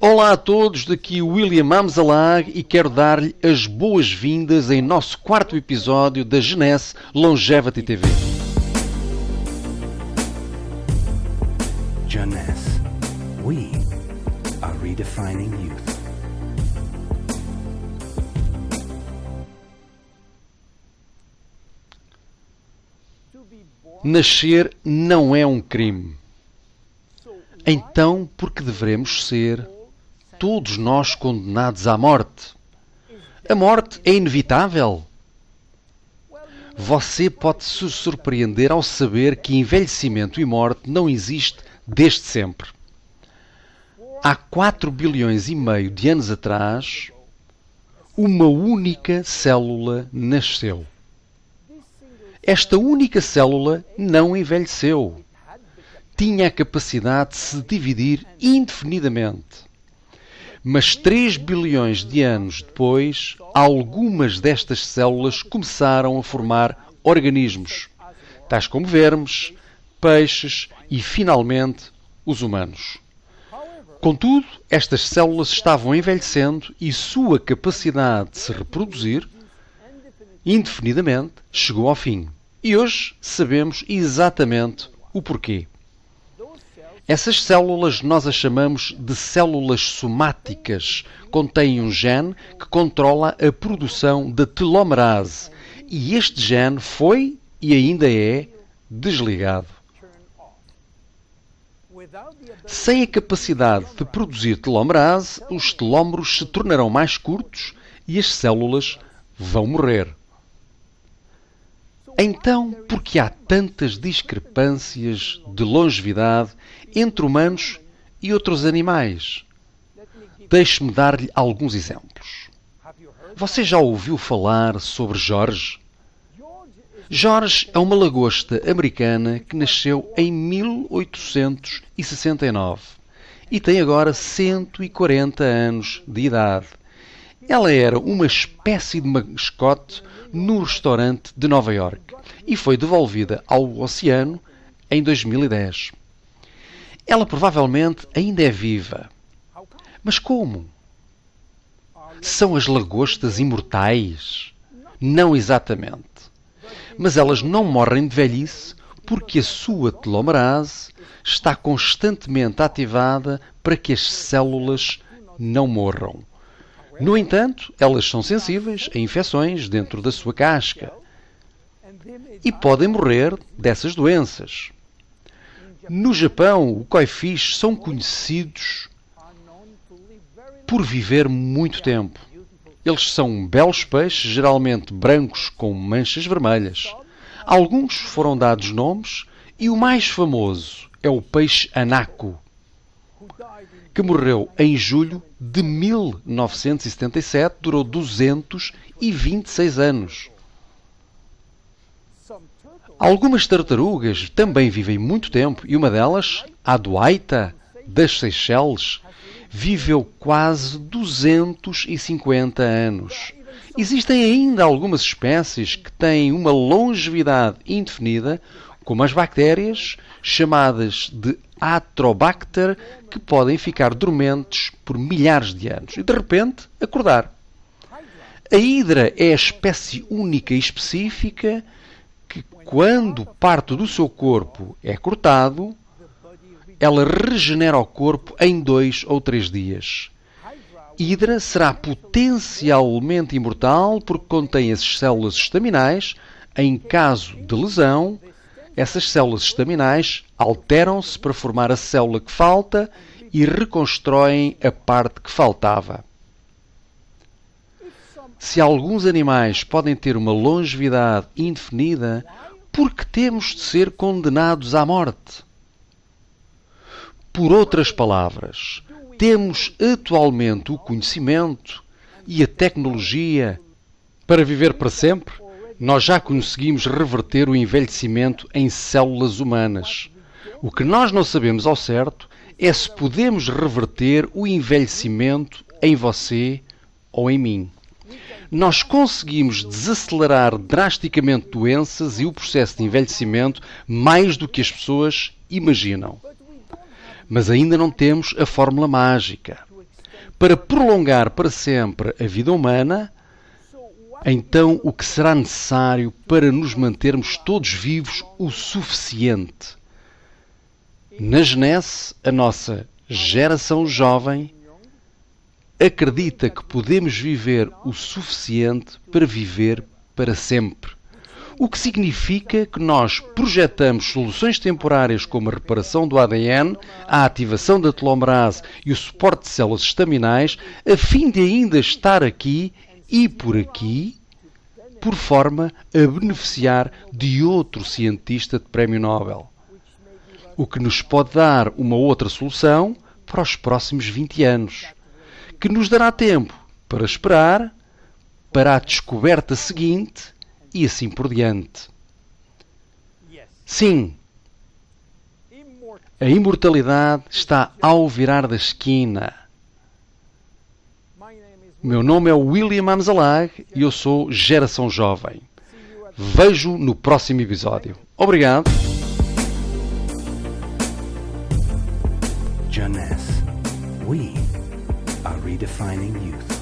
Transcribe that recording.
Olá a todos, daqui William Amzalag e quero dar-lhe as boas-vindas em nosso quarto episódio da Genesse Longevity TV. Jeunesse. We are redefining youth. Nascer não é um crime. Então, por que devemos ser todos nós condenados à morte? A morte é inevitável. Você pode se surpreender ao saber que envelhecimento e morte não existe desde sempre. Há 4 bilhões e meio de anos atrás, uma única célula nasceu. Esta única célula não envelheceu. Tinha a capacidade de se dividir indefinidamente. Mas 3 bilhões de anos depois, algumas destas células começaram a formar organismos, tais como vermes, peixes e, finalmente, os humanos. Contudo, estas células estavam envelhecendo e sua capacidade de se reproduzir indefinidamente chegou ao fim. E hoje sabemos exatamente o porquê. Essas células nós as chamamos de células somáticas. Contêm um gene que controla a produção da telomerase. E este gene foi e ainda é desligado. Sem a capacidade de produzir telomerase, os telómeros se tornarão mais curtos e as células vão morrer. Então, por que há tantas discrepâncias de longevidade entre humanos e outros animais? Deixe-me dar-lhe alguns exemplos. Você já ouviu falar sobre Jorge? Jorge é uma lagosta americana que nasceu em 1869 e tem agora 140 anos de idade. Ela era uma espécie de mascote no restaurante de Nova York e foi devolvida ao oceano em 2010. Ela provavelmente ainda é viva. Mas como? São as lagostas imortais? Não exatamente. Mas elas não morrem de velhice porque a sua telomerase está constantemente ativada para que as células não morram. No entanto, elas são sensíveis a infecções dentro da sua casca e podem morrer dessas doenças. No Japão, os coifish são conhecidos por viver muito tempo. Eles são belos peixes, geralmente brancos com manchas vermelhas. Alguns foram dados nomes e o mais famoso é o peixe anaco, que morreu em julho de 1977, durou 226 anos. Algumas tartarugas também vivem muito tempo e uma delas, a Duaita, das Seychelles, viveu quase 250 anos. Existem ainda algumas espécies que têm uma longevidade indefinida, como as bactérias, chamadas de Atrobacter, que podem ficar dormentes por milhares de anos e de repente acordar. A hidra é a espécie única e específica que, quando parte do seu corpo é cortado, ela regenera o corpo em dois ou três dias. Hidra será potencialmente imortal porque contém as células estaminais. Em caso de lesão, essas células estaminais alteram-se para formar a célula que falta e reconstroem a parte que faltava. Se alguns animais podem ter uma longevidade indefinida, por que temos de ser condenados à morte? Por outras palavras, temos atualmente o conhecimento e a tecnologia para viver para sempre? Nós já conseguimos reverter o envelhecimento em células humanas. O que nós não sabemos ao certo é se podemos reverter o envelhecimento em você ou em mim. Nós conseguimos desacelerar drasticamente doenças e o processo de envelhecimento mais do que as pessoas imaginam. Mas ainda não temos a fórmula mágica. Para prolongar para sempre a vida humana, então o que será necessário para nos mantermos todos vivos o suficiente? Na Genese, a nossa geração jovem acredita que podemos viver o suficiente para viver para sempre. O que significa que nós projetamos soluções temporárias como a reparação do ADN, a ativação da telomerase e o suporte de células estaminais, a fim de ainda estar aqui e por aqui, por forma a beneficiar de outro cientista de prémio Nobel. O que nos pode dar uma outra solução para os próximos 20 anos, que nos dará tempo para esperar para a descoberta seguinte e assim por diante. Sim, a imortalidade está ao virar da esquina. Meu nome é William Amzalag e eu sou Geração Jovem. Vejo no próximo episódio. Obrigado. We are redefining youth.